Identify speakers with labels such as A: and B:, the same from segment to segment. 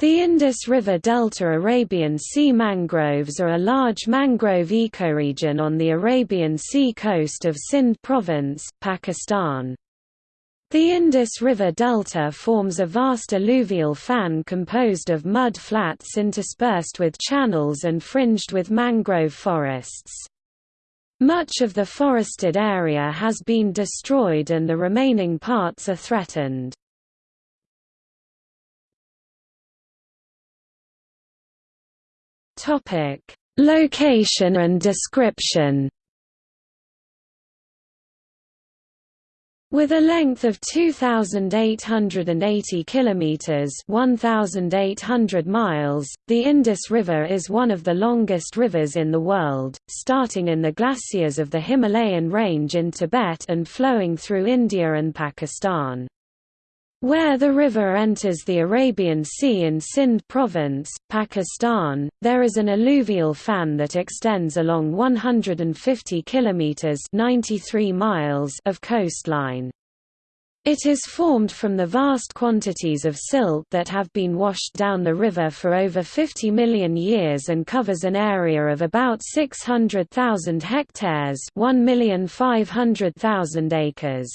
A: The Indus River Delta Arabian Sea mangroves are a large mangrove ecoregion on the Arabian Sea coast of Sindh province, Pakistan. The Indus River Delta forms a vast alluvial fan composed of mud flats interspersed with channels and fringed with mangrove forests. Much of the forested area has been destroyed and the remaining parts are threatened. Topic: Location and description. With a length of 2880 kilometers, 1800 miles, the Indus River is one of the longest rivers in the world, starting in the glaciers of the Himalayan range in Tibet and flowing through India and Pakistan. Where the river enters the Arabian Sea in Sindh province, Pakistan, there is an alluvial fan that extends along 150 kilometers (93 miles) of coastline. It is formed from the vast quantities of silt that have been washed down the river for over 50 million years and covers an area of about 600,000 hectares, 1,500,000 acres.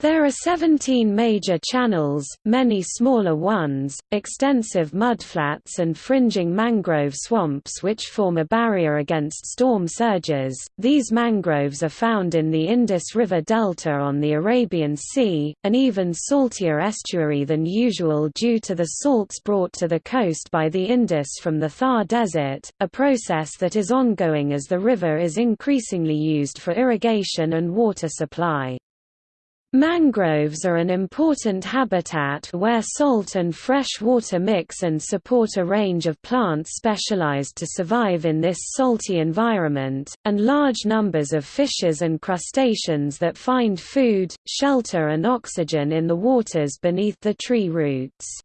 A: There are 17 major channels, many smaller ones, extensive mudflats and fringing mangrove swamps which form a barrier against storm surges. These mangroves are found in the Indus River Delta on the Arabian Sea, an even saltier estuary than usual due to the salts brought to the coast by the Indus from the Thar Desert, a process that is ongoing as the river is increasingly used for irrigation and water supply. Mangroves are an important habitat where salt and fresh water mix and support a range of plants specialized to survive in this salty environment, and large numbers of fishes and crustaceans that find food, shelter and oxygen in the waters beneath the tree roots.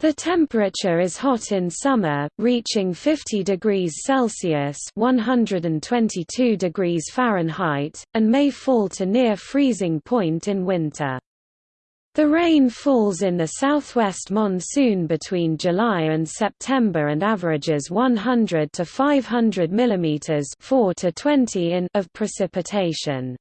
A: The temperature is hot in summer, reaching 50 degrees Celsius (122 degrees Fahrenheit), and may fall to near freezing point in winter. The rain falls in the southwest monsoon between July and September and averages 100 to 500 mm 4 to 20 in of precipitation.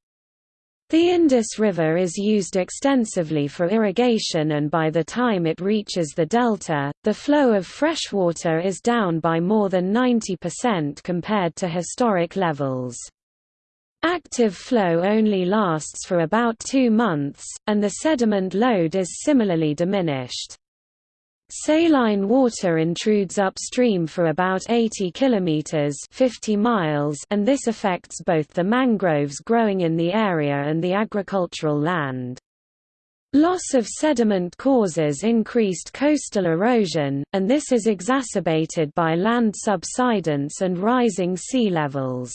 A: The Indus River is used extensively for irrigation and by the time it reaches the delta, the flow of fresh water is down by more than 90% compared to historic levels. Active flow only lasts for about two months, and the sediment load is similarly diminished. Saline water intrudes upstream for about 80 kilometers 50 miles and this affects both the mangroves growing in the area and the agricultural land. Loss of sediment causes increased coastal erosion, and this is exacerbated by land subsidence and rising sea levels.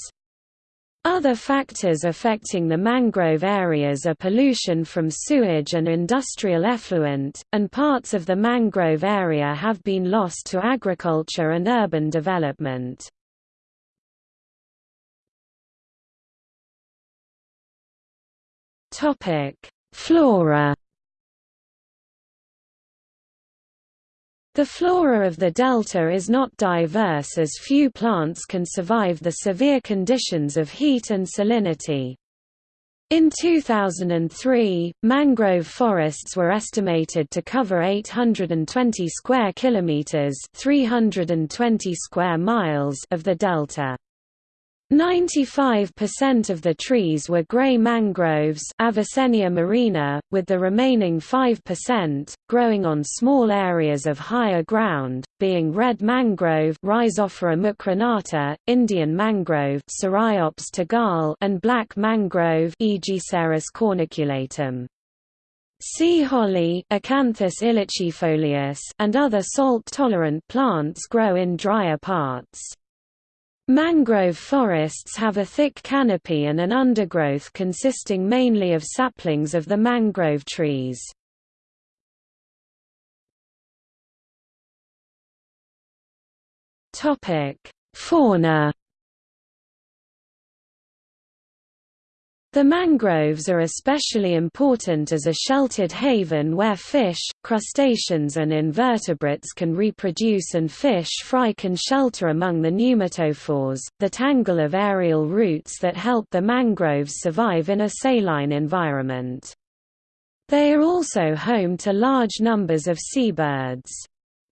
A: Other factors affecting the mangrove areas are pollution from sewage and industrial effluent, and parts of the mangrove area have been lost to agriculture and urban development. Flora The flora of the delta is not diverse as few plants can survive the severe conditions of heat and salinity. In 2003, mangrove forests were estimated to cover 820 square kilometers, 320 square miles of the delta. 95% of the trees were grey mangroves Avicennia marina, with the remaining 5%, growing on small areas of higher ground, being red mangrove Rhizophora mucronata, Indian mangrove Ceriops tagal and black mangrove Aegiceras corniculatum. Sea holly Acanthus ilicifolius and other salt-tolerant plants grow in drier parts. Mangrove forests have a thick canopy and an undergrowth consisting mainly of saplings of the mangrove trees. Fauna The mangroves are especially important as a sheltered haven where fish, crustaceans and invertebrates can reproduce and fish fry can shelter among the pneumatophores, the tangle of aerial roots that help the mangroves survive in a saline environment. They are also home to large numbers of seabirds.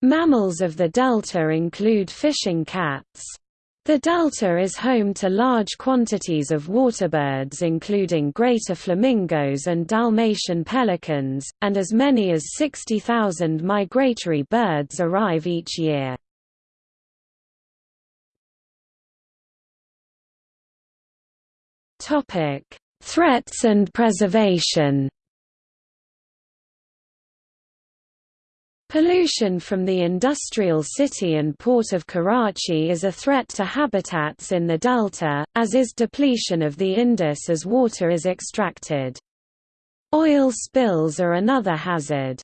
A: Mammals of the delta include fishing cats, the delta is home to large quantities of waterbirds including greater flamingos and Dalmatian pelicans, and as many as 60,000 migratory birds arrive each year. Threats and preservation Pollution from the industrial city and port of Karachi is a threat to habitats in the delta, as is depletion of the Indus as water is extracted. Oil spills are another hazard.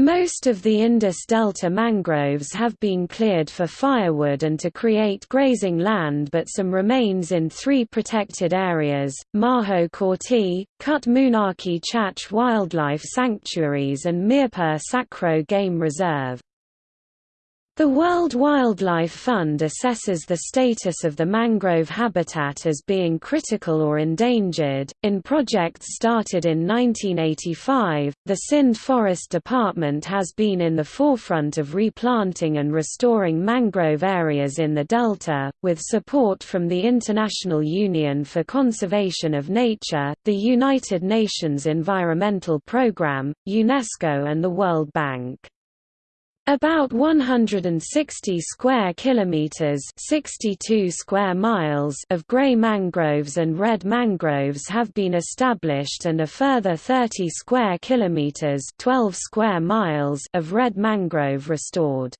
A: Most of the Indus Delta mangroves have been cleared for firewood and to create grazing land but some remains in three protected areas, Marho Kotri, Cut Munarki Chach Wildlife Sanctuaries and Mirpur Sakro Game Reserve. The World Wildlife Fund assesses the status of the mangrove habitat as being critical or endangered. In projects started in 1985, the Sindh Forest Department has been in the forefront of replanting and restoring mangrove areas in the delta, with support from the International Union for Conservation of Nature, the United Nations Environmental Programme, UNESCO, and the World Bank. About 160 square kilometers, 62 square miles of gray mangroves and red mangroves have been established and a further 30 square kilometers, 12 square miles of red mangrove restored.